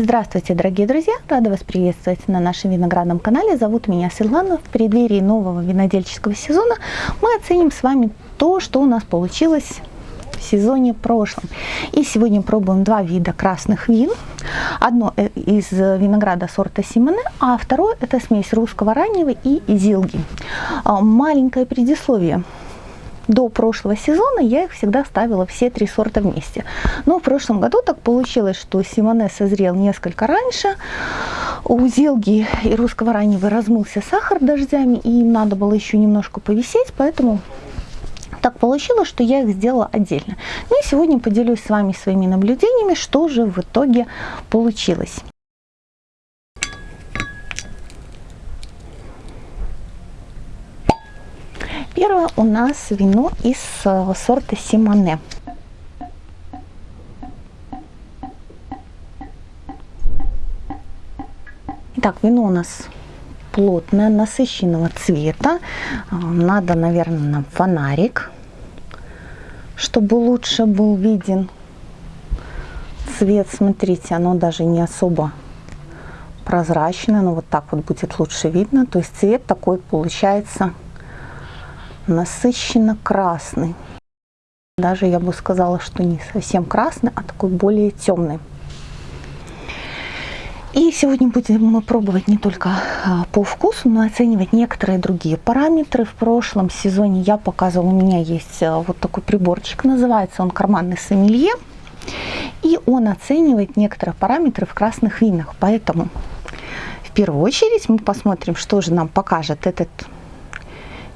Здравствуйте, дорогие друзья! Рада вас приветствовать на нашем виноградном канале. Зовут меня Светлана. В преддверии нового винодельческого сезона мы оценим с вами то, что у нас получилось в сезоне прошлом. И сегодня пробуем два вида красных вин. Одно э, из винограда сорта Симоне, а второе это смесь русского раннего и зилги. А, маленькое предисловие до прошлого сезона я их всегда ставила все три сорта вместе. Но в прошлом году так получилось, что Симоне созрел несколько раньше. У Зелги и русского раннего размылся сахар дождями, и им надо было еще немножко повисеть, поэтому так получилось, что я их сделала отдельно. Ну и сегодня поделюсь с вами своими наблюдениями, что же в итоге получилось. Первое у нас вино из э, сорта Симоне. Итак, вино у нас плотное, насыщенного цвета. Э, надо, наверное, нам фонарик, чтобы лучше был виден цвет. Смотрите, оно даже не особо прозрачное, но вот так вот будет лучше видно. То есть цвет такой получается насыщенно красный. Даже я бы сказала, что не совсем красный, а такой более темный. И сегодня будем мы пробовать не только а, по вкусу, но и оценивать некоторые другие параметры. В прошлом сезоне я показывала, у меня есть а, вот такой приборчик, называется он карманный сомелье. И он оценивает некоторые параметры в красных винах. Поэтому в первую очередь мы посмотрим, что же нам покажет этот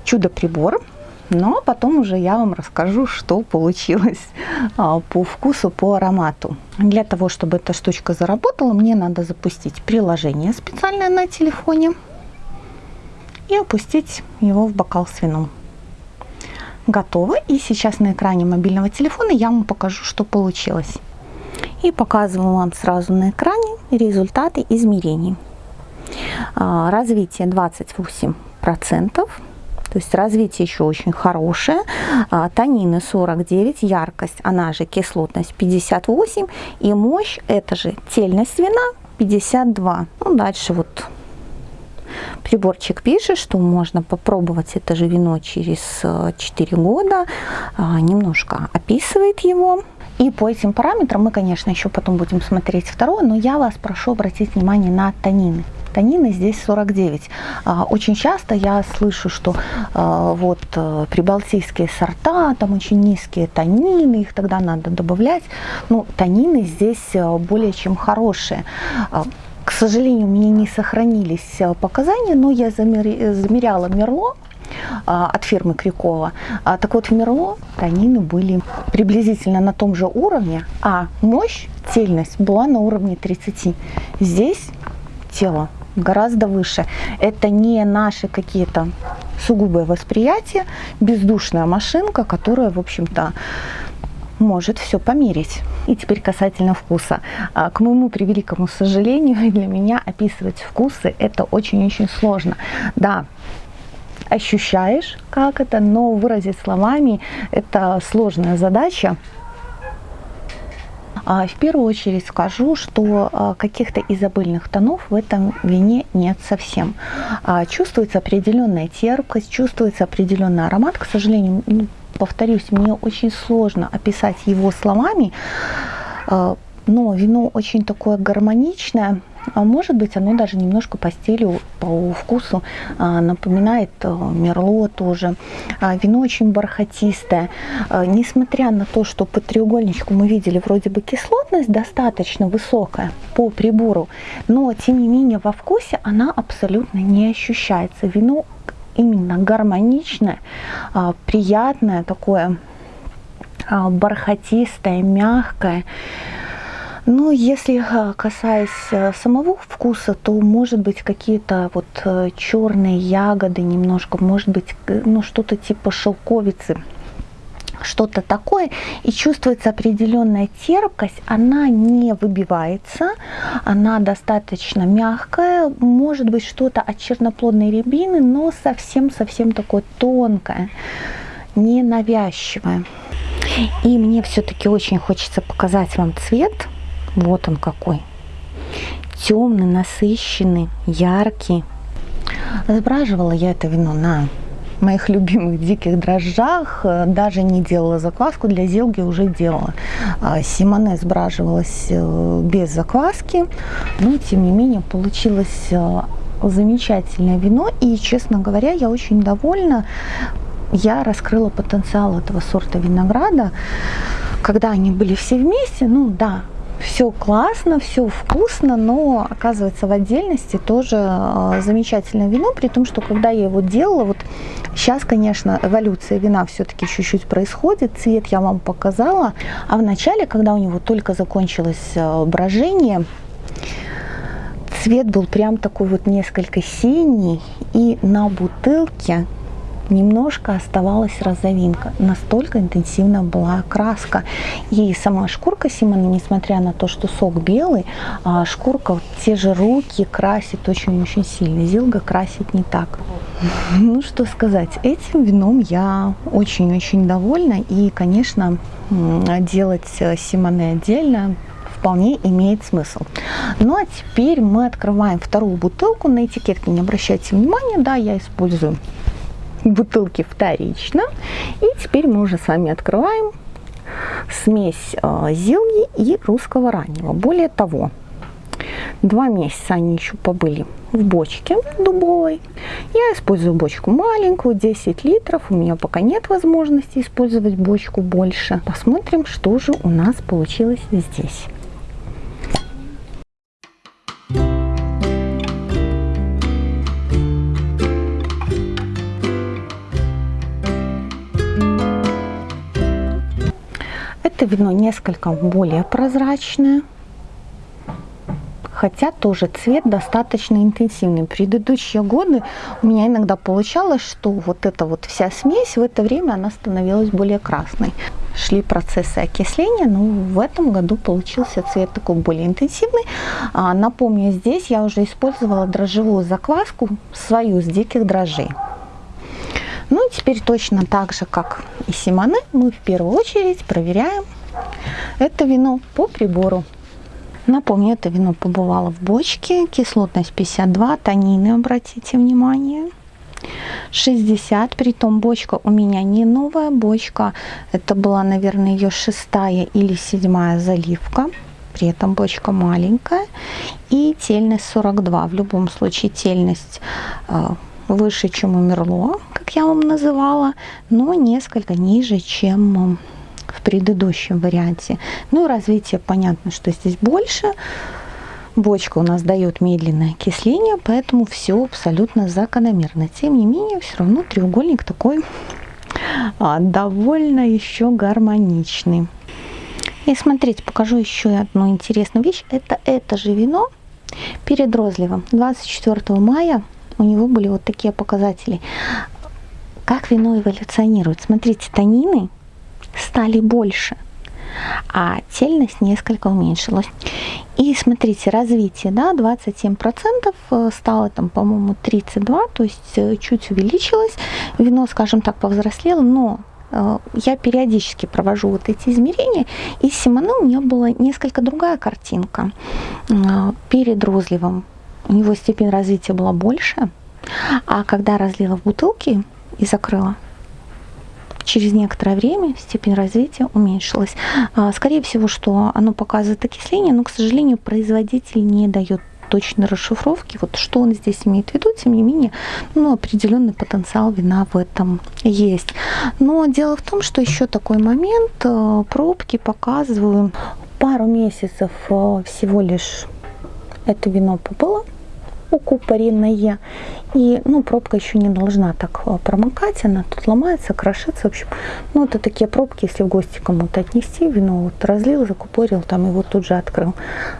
чудо-прибор. Но потом уже я вам расскажу, что получилось а, по вкусу, по аромату. Для того, чтобы эта штучка заработала, мне надо запустить приложение специальное на телефоне и опустить его в бокал с вином. Готово. И сейчас на экране мобильного телефона я вам покажу, что получилось. И показываю вам сразу на экране результаты измерений. А, развитие 28%. То есть развитие еще очень хорошее. А, танины 49, яркость, она же кислотность 58. И мощь, это же тельность вина 52. Ну, дальше вот приборчик пишет, что можно попробовать это же вино через 4 года. А, немножко описывает его. И по этим параметрам мы, конечно, еще потом будем смотреть второе, но я вас прошу обратить внимание на танины танины здесь 49. А, очень часто я слышу, что а, вот э, прибалтийские сорта, там очень низкие танины, их тогда надо добавлять. Ну, танины здесь э, более чем хорошие. А, к сожалению, у меня не сохранились э, показания, но я замеряла Мерло от фирмы Крюкова. Так вот, в Мерло танины были приблизительно на том же уровне, а мощь, цельность была на уровне 30. Здесь тело гораздо выше. Это не наши какие-то сугубые восприятия, бездушная машинка, которая, в общем-то, может все померить. И теперь касательно вкуса. А, к моему превеликому сожалению, для меня описывать вкусы это очень-очень сложно. Да, ощущаешь, как это, но выразить словами это сложная задача. А, в первую очередь скажу, что а, каких-то изобильных тонов в этом вине нет совсем. А, чувствуется определенная терпкость, чувствуется определенный аромат. К сожалению, повторюсь, мне очень сложно описать его словами, но вино очень такое гармоничное, а может быть, оно даже немножко по стилю, по вкусу а, напоминает а, мерло тоже. А, вино очень бархатистое. А, несмотря на то, что по треугольничку мы видели вроде бы кислотность достаточно высокая по прибору, но тем не менее во вкусе она абсолютно не ощущается. Вино именно гармоничное, а, приятное такое, а, бархатистое, мягкое. Ну, если э, касаясь э, самого вкуса, то может быть какие-то вот э, черные ягоды немножко, может быть, ну, что-то типа шелковицы что-то такое, и чувствуется определенная терпкость, она не выбивается, она достаточно мягкая, может быть что-то от черноплодной рябины, но совсем-совсем такое тонкое, ненавязчивое. И мне все-таки очень хочется показать вам цвет, вот он какой. темный, насыщенный, яркий. Сбраживала я это вино на моих любимых диких дрожжах. Э, даже не делала закваску, для зелги уже делала. А, Симоне сбраживалась э, без закваски, но тем не менее получилось э, замечательное вино. И, честно говоря, я очень довольна. Я раскрыла потенциал этого сорта винограда. Когда они были все вместе, ну да, все классно, все вкусно, но оказывается в отдельности тоже э, замечательное вино, при том, что когда я его делала, вот сейчас, конечно, эволюция вина все-таки чуть-чуть происходит, цвет я вам показала, а в начале, когда у него только закончилось э, брожение, цвет был прям такой вот несколько синий, и на бутылке немножко оставалась розовинка. Настолько интенсивно была окраска. И сама шкурка Симона, несмотря на то, что сок белый, а шкурка, те же руки красит очень-очень сильно. Зилга красит не так. Ну, что сказать, этим вином я очень-очень довольна. И, конечно, делать Симоне отдельно вполне имеет смысл. Ну а теперь мы открываем вторую бутылку. На этикетке не обращайте внимания, да, я использую бутылки вторично. И теперь мы уже с вами открываем смесь э, зелни и русского раннего. Более того, два месяца они еще побыли в бочке дубовой. Я использую бочку маленькую, 10 литров. У меня пока нет возможности использовать бочку больше. Посмотрим, что же у нас получилось здесь. Это вино несколько более прозрачное, хотя тоже цвет достаточно интенсивный. Предыдущие годы у меня иногда получалось, что вот эта вот вся смесь в это время она становилась более красной. Шли процессы окисления, но в этом году получился цвет такой более интенсивный. А, напомню, здесь я уже использовала дрожжевую закваску свою с диких дрожжей. Ну и теперь точно так же, как и Симоне, мы в первую очередь проверяем это вино по прибору. Напомню, это вино побывало в бочке, кислотность 52, танины, обратите внимание. 60, притом бочка у меня не новая бочка, это была, наверное, ее шестая или седьмая заливка, при этом бочка маленькая. И тельность 42, в любом случае тельность э, выше, чем у Мерло, я вам называла, но несколько ниже, чем в предыдущем варианте. Ну, развитие, понятно, что здесь больше. Бочка у нас дает медленное окисление, поэтому все абсолютно закономерно. Тем не менее, все равно треугольник такой а, довольно еще гармоничный. И смотрите, покажу еще одну интересную вещь. Это это же вино перед розливом. 24 мая у него были вот такие показатели. Как вино эволюционирует? Смотрите, танины стали больше, а тельность несколько уменьшилась. И смотрите, развитие, да, 27% э, стало там, по-моему, 32, то есть э, чуть увеличилось. Вино, скажем так, повзрослело, но э, я периодически провожу вот эти измерения, и с Симоне у меня была несколько другая картинка. Перед розливом у него степень развития была больше, а когда разлила в бутылки и закрыла, через некоторое время степень развития уменьшилась. А, скорее всего, что оно показывает окисление, но, к сожалению, производитель не дает точной расшифровки, вот что он здесь имеет в виду, тем не менее, ну, определенный потенциал вина в этом есть. Но дело в том, что еще такой момент, э, пробки показываю, пару месяцев э, всего лишь это вино побыло, укупоренное. И, ну, пробка еще не должна так э, промокать, она тут ломается, крошится. В общем, ну, это такие пробки, если в гости кому-то отнести, вино вот разлил, закупорил, там его тут же открыл.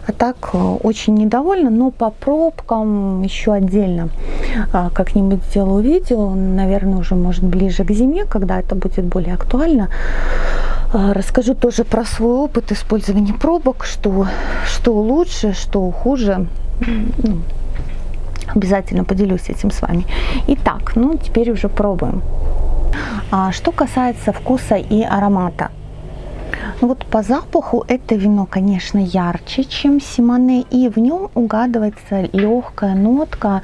А так э, очень недовольна, но по пробкам еще отдельно а, как-нибудь сделаю видео, наверное, уже может ближе к зиме, когда это будет более актуально. А, расскажу тоже про свой опыт использования пробок, что, что лучше, что хуже. Ну, Обязательно поделюсь этим с вами. Итак, ну теперь уже пробуем. А, что касается вкуса и аромата. Вот по запаху это вино, конечно, ярче, чем Симоне, и в нем угадывается легкая нотка,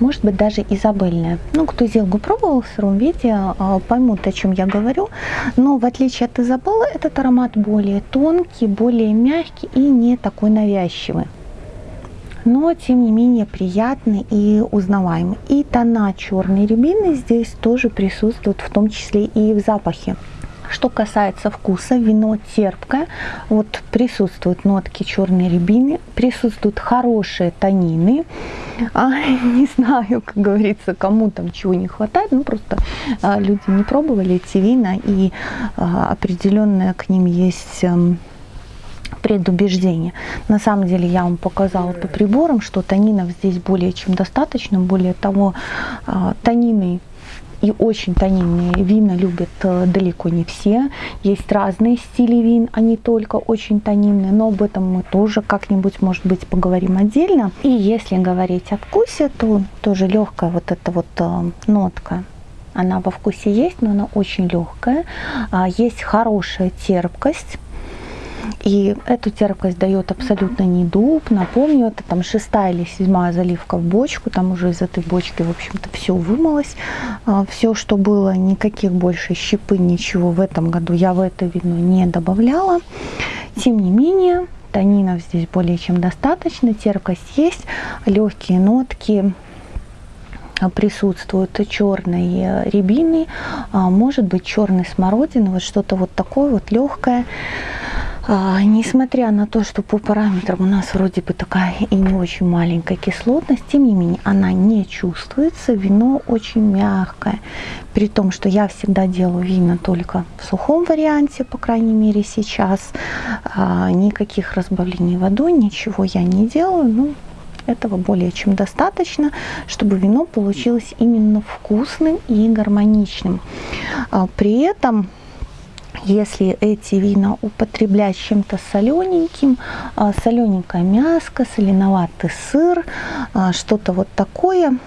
может быть даже изабельная. Ну, кто Зелгу пробовал в сыром виде, а, поймут, о чем я говорю. Но в отличие от Изабеллы, этот аромат более тонкий, более мягкий и не такой навязчивый но тем не менее приятный и узнаваемый. И тона черной рябины здесь тоже присутствуют, в том числе и в запахе. Что касается вкуса, вино терпкое, вот присутствуют нотки черной рябины, присутствуют хорошие танины. А, не знаю, как говорится, кому там чего не хватает, ну просто а, люди не пробовали эти вина и а, определенное к ним есть... А, предубеждение. На самом деле я вам показала по приборам, что танинов здесь более чем достаточно. Более того, а, танины и очень тонинные вина любят э, далеко не все. Есть разные стили вин, они только очень тонинные, но об этом мы тоже как-нибудь, может быть, поговорим отдельно. И если говорить о вкусе, то тоже легкая вот эта вот э, нотка она во вкусе есть, но она очень легкая. А, есть хорошая терпкость и эту терпкость дает абсолютно не дуб. Напомню, это там шестая или седьмая заливка в бочку. Там уже из этой бочки, в общем-то, все вымылось. А, все, что было, никаких больше щепы, ничего в этом году я в это вино не добавляла. Тем не менее, танинов здесь более чем достаточно. Терпкость есть, легкие нотки присутствуют черной рябины, а, может быть черной смородины, вот что-то вот такое вот легкое. А, несмотря на то, что по параметрам у нас вроде бы такая и не очень маленькая кислотность, тем не менее она не чувствуется. Вино очень мягкое. При том, что я всегда делаю вина только в сухом варианте, по крайней мере сейчас. А, никаких разбавлений водой, ничего я не делаю. Ну, этого более чем достаточно, чтобы вино получилось именно вкусным и гармоничным. А, при этом если эти вина употреблять чем-то солененьким, а, солененькое мяско, соленоватый сыр, а, что-то вот такое,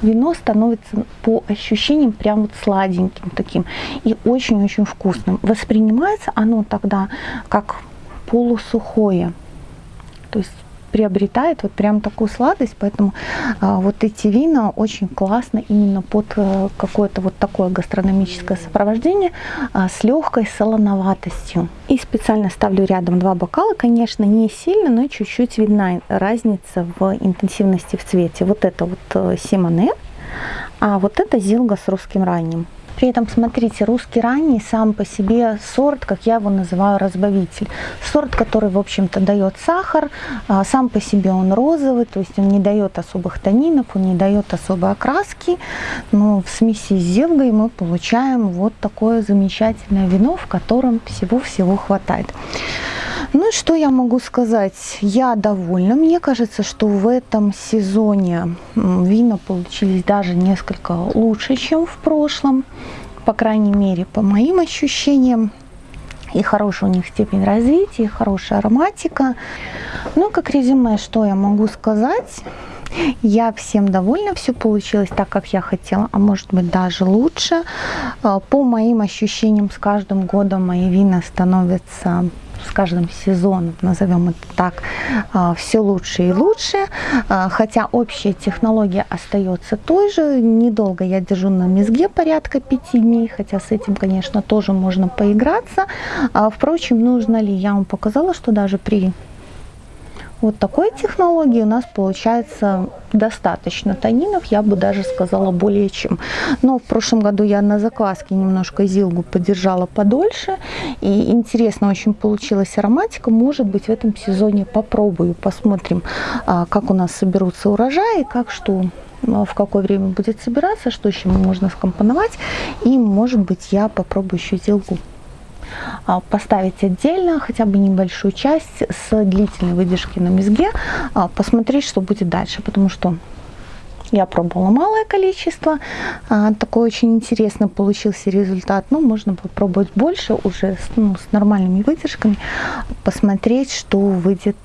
вино становится по ощущениям прям вот сладеньким таким и очень-очень вкусным. Воспринимается оно тогда как полусухое. То есть приобретает вот прям такую сладость, поэтому а, вот эти вина очень классно именно под а, какое-то вот такое гастрономическое сопровождение а, с легкой солоноватостью. И специально ставлю рядом два бокала, конечно, не сильно, но чуть-чуть видна разница в интенсивности в цвете. Вот это вот э, Симоне, а вот это Зилга с русским ранним. При этом, смотрите, русский ранний сам по себе сорт, как я его называю, разбавитель. Сорт, который, в общем-то, дает сахар, а, сам по себе он розовый, то есть он не дает особых тонинов, он не дает особой окраски. Но в смеси с зелгой мы получаем вот такое замечательное вино, в котором всего-всего хватает. Ну и что я могу сказать? Я довольна. Мне кажется, что в этом сезоне вина получились даже несколько лучше, чем в прошлом. По крайней мере, по моим ощущениям. И хорошая у них степень развития, и хорошая ароматика. Ну, как резюме, что я могу сказать? Я всем довольна, все получилось так, как я хотела, а может быть даже лучше. А, по моим ощущениям, с каждым годом мои вина становятся с каждым сезоном, назовем это так, а, все лучше и лучше, а, хотя общая технология остается той же. Недолго я держу на мезге порядка 5 дней, хотя с этим, конечно, тоже можно поиграться. А, впрочем, нужно ли, я вам показала, что даже при вот такой технологии у нас получается достаточно танинов, я бы даже сказала более чем. Но в прошлом году я на закваске немножко зилгу подержала подольше. И интересно очень получилась ароматика. Может быть в этом сезоне попробую, посмотрим, а, как у нас соберутся урожаи, как что а, в какое время будет собираться, что еще можно скомпоновать. И может быть я попробую еще зилгу поставить отдельно хотя бы небольшую часть с длительной выдержки на мезге, а, посмотреть, что будет дальше, потому что я пробовала малое количество, а, такой очень интересный получился результат, но можно попробовать больше уже ну, с нормальными выдержками, посмотреть, что выйдет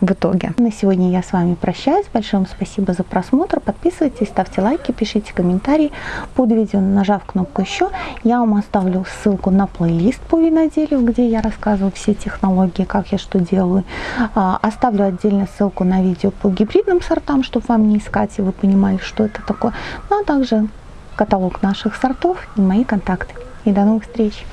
в итоге. На сегодня я с вами прощаюсь. Большое вам спасибо за просмотр. Подписывайтесь, ставьте лайки, пишите комментарии под видео, нажав кнопку «Еще». Я вам оставлю ссылку на плейлист по виноделию, где я рассказываю все технологии, как я что делаю. А, оставлю отдельно ссылку на видео по гибридным сортам, чтобы вам не искать, и вы понимали, что это такое. Ну а также каталог наших сортов и мои контакты. И до новых встреч!